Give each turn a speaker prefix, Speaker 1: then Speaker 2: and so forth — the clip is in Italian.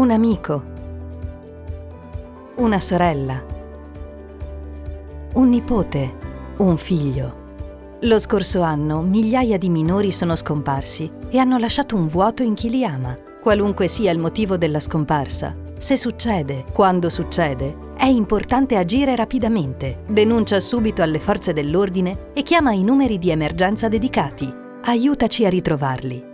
Speaker 1: un amico, una sorella, un nipote, un figlio. Lo scorso anno migliaia di minori sono scomparsi e hanno lasciato un vuoto in chi li ama, qualunque sia il motivo della scomparsa. Se succede, quando succede, è importante agire rapidamente. Denuncia subito alle forze dell'ordine e chiama i numeri di emergenza dedicati. Aiutaci a ritrovarli.